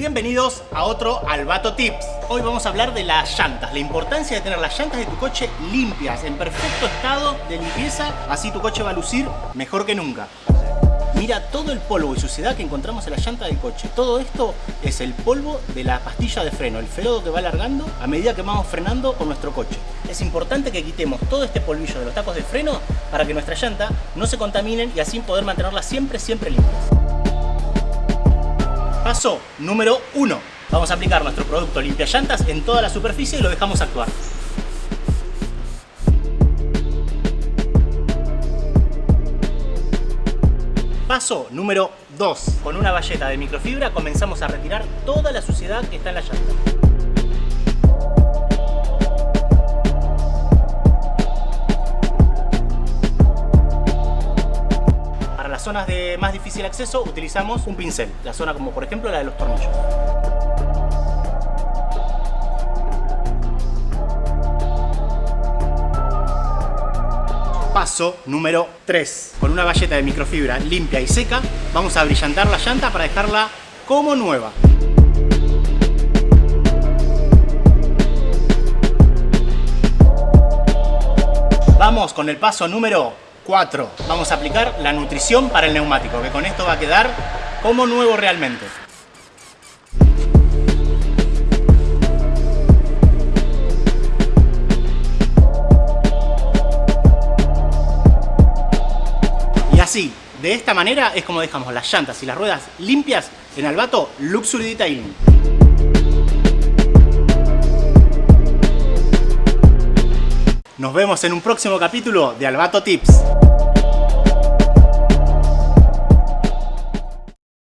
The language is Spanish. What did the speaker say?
Bienvenidos a otro Albato Tips. Hoy vamos a hablar de las llantas, la importancia de tener las llantas de tu coche limpias, en perfecto estado de limpieza, así tu coche va a lucir mejor que nunca. Mira todo el polvo y suciedad que encontramos en la llanta del coche. Todo esto es el polvo de la pastilla de freno, el ferodo que va alargando a medida que vamos frenando con nuestro coche. Es importante que quitemos todo este polvillo de los tacos de freno para que nuestra llanta no se contaminen y así poder mantenerlas siempre, siempre limpias. Paso número 1. Vamos a aplicar nuestro producto limpia llantas en toda la superficie y lo dejamos actuar. Paso número 2. Con una valleta de microfibra comenzamos a retirar toda la suciedad que está en la llanta. Las zonas de más difícil acceso utilizamos un pincel, la zona como por ejemplo la de los tornillos. Paso número 3. Con una valleta de microfibra limpia y seca, vamos a brillantar la llanta para dejarla como nueva. Vamos con el paso número 4. Vamos a aplicar la nutrición para el neumático, que con esto va a quedar como nuevo realmente. así, de esta manera es como dejamos las llantas y las ruedas limpias en Albato Luxury Detailing. Nos vemos en un próximo capítulo de Albato Tips.